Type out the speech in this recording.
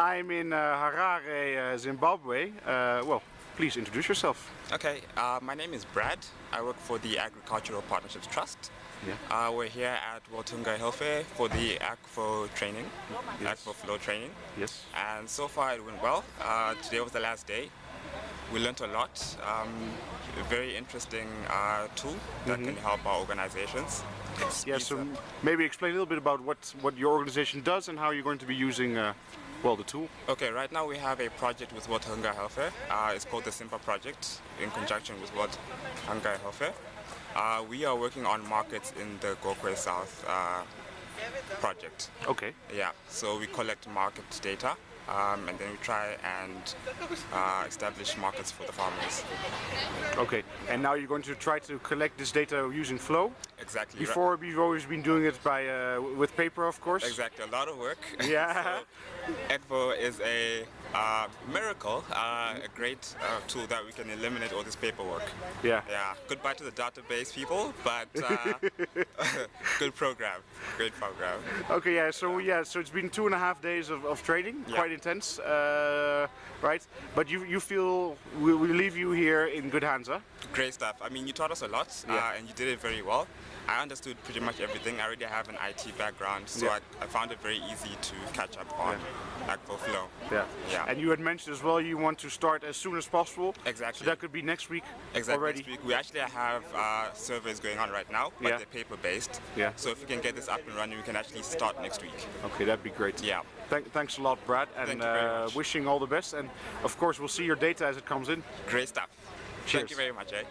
I'm in uh, Harare, uh, Zimbabwe. Uh, well, please introduce yourself. Okay, uh, my name is Brad. I work for the Agricultural Partnerships Trust. Yeah. Uh, we're here at Welthungerhilfe for the Akvo training, Yes. Akvo flow training. Yes. And so far it went well. Uh, today was the last day. We learned a lot. Um, a very interesting uh, tool that can help our organizations. Yeah, so up- maybe explain a little bit about what, what your organization does and how you're going to be using, uh, well, the tool. Okay, right now we have a project with Welthungerhilfe. Uh, it's called the SIMPA project in conjunction with World Hunger Health Fair. Uh, we are working on markets in the Gokwe South uh, project. Okay. Yeah, so we collect market data um, and then we try and uh, establish markets for the farmers. Okay. And now you're going to try to collect this data using Flow. Exactly. Before, we've always been doing it by uh, with paper, of course. Exactly, a lot of work. Yeah. so, is a uh, miracle, uh, a great uh, tool that we can eliminate all this paperwork. Yeah. Yeah, goodbye to the database people, but uh, good program, great program. Okay, yeah, so yeah, so it's been two and a half days of, of training, Yeah. quite intense, uh, right? But you you feel we, we leave you here in good hands, huh? Great stuff. I mean, you taught us a lot, Yeah. uh, and you did it very well. I understood pretty much everything. I already have an IT background, so Yeah. I, I found it very easy to catch up on Akvo Flow. Yeah. Yeah. And you had mentioned as well you want to start as soon as possible. Exactly. So that could be next week Exactly. already. Next week. We actually have uh, surveys going on right now, but Yeah. they're paper-based. Yeah. So if we can get this up and running, we can actually start next week. Okay, that'd be great. Yeah. Thank, thanks a lot, Brad, and Thank you very uh, wishing all the best. And of course, we'll see your data as it comes in. Great stuff. Cheers. Thank you very much, eh?